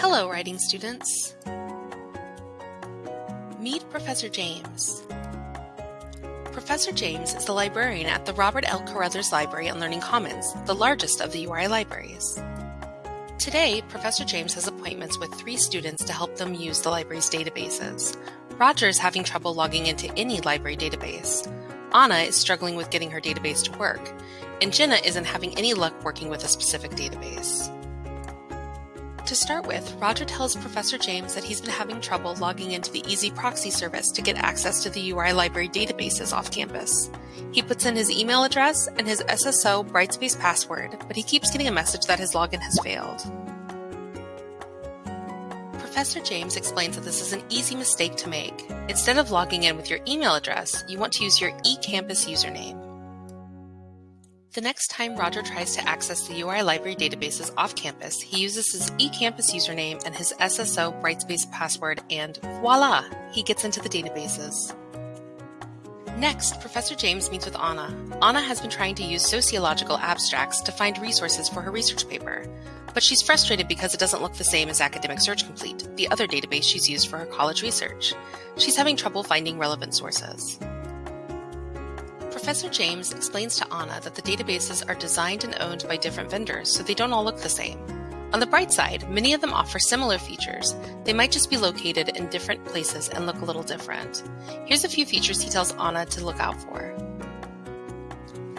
Hello, writing students. Meet Professor James. Professor James is the librarian at the Robert L. Carothers Library on Learning Commons, the largest of the URI libraries. Today, Professor James has appointments with three students to help them use the library's databases. Roger is having trouble logging into any library database. Anna is struggling with getting her database to work, and Jenna isn't having any luck working with a specific database. To start with, Roger tells Professor James that he's been having trouble logging into the EZproxy service to get access to the URI library databases off campus. He puts in his email address and his SSO Brightspace password, but he keeps getting a message that his login has failed. Professor James explains that this is an easy mistake to make. Instead of logging in with your email address, you want to use your eCampus username. The next time Roger tries to access the URI library databases off campus, he uses his eCampus username and his SSO Brightspace password, and voila, he gets into the databases. Next, Professor James meets with Anna. Anna has been trying to use sociological abstracts to find resources for her research paper, but she's frustrated because it doesn't look the same as Academic Search Complete, the other database she's used for her college research. She's having trouble finding relevant sources. Professor James explains to Anna that the databases are designed and owned by different vendors, so they don't all look the same. On the bright side, many of them offer similar features. They might just be located in different places and look a little different. Here's a few features he tells Anna to look out for.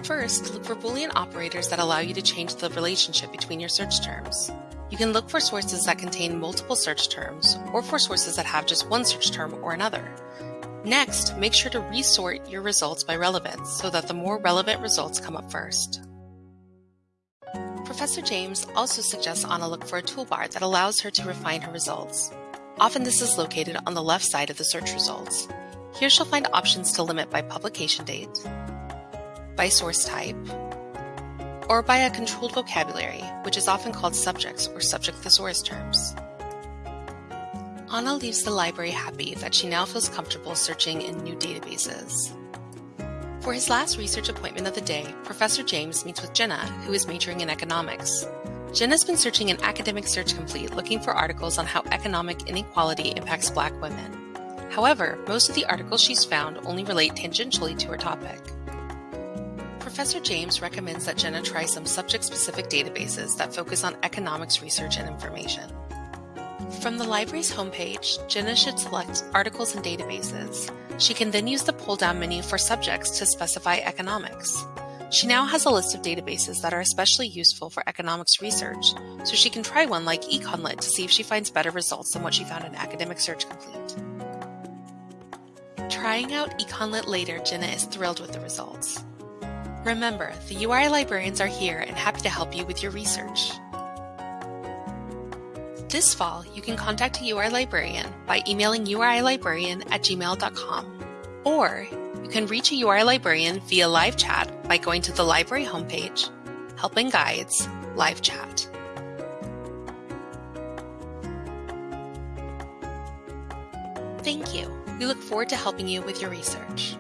First, look for Boolean operators that allow you to change the relationship between your search terms. You can look for sources that contain multiple search terms, or for sources that have just one search term or another. Next, make sure to resort your results by relevance so that the more relevant results come up first. Professor James also suggests Anna look for a toolbar that allows her to refine her results. Often this is located on the left side of the search results. Here she'll find options to limit by publication date, by source type, or by a controlled vocabulary, which is often called subjects or subject thesaurus terms. Anna leaves the library happy that she now feels comfortable searching in new databases. For his last research appointment of the day, Professor James meets with Jenna, who is majoring in economics. Jenna's been searching in Academic Search Complete looking for articles on how economic inequality impacts black women. However, most of the articles she's found only relate tangentially to her topic. Professor James recommends that Jenna try some subject-specific databases that focus on economics research and information. From the library's homepage, Jenna should select Articles and Databases. She can then use the pull-down menu for subjects to specify economics. She now has a list of databases that are especially useful for economics research, so she can try one like Econlit to see if she finds better results than what she found in Academic Search Complete. Trying out Econlit later, Jenna is thrilled with the results. Remember, the URI librarians are here and happy to help you with your research. This fall, you can contact a URI librarian by emailing urilibrarian at gmail.com. Or you can reach a URI librarian via live chat by going to the library homepage, Helping Guides, Live Chat. Thank you. We look forward to helping you with your research.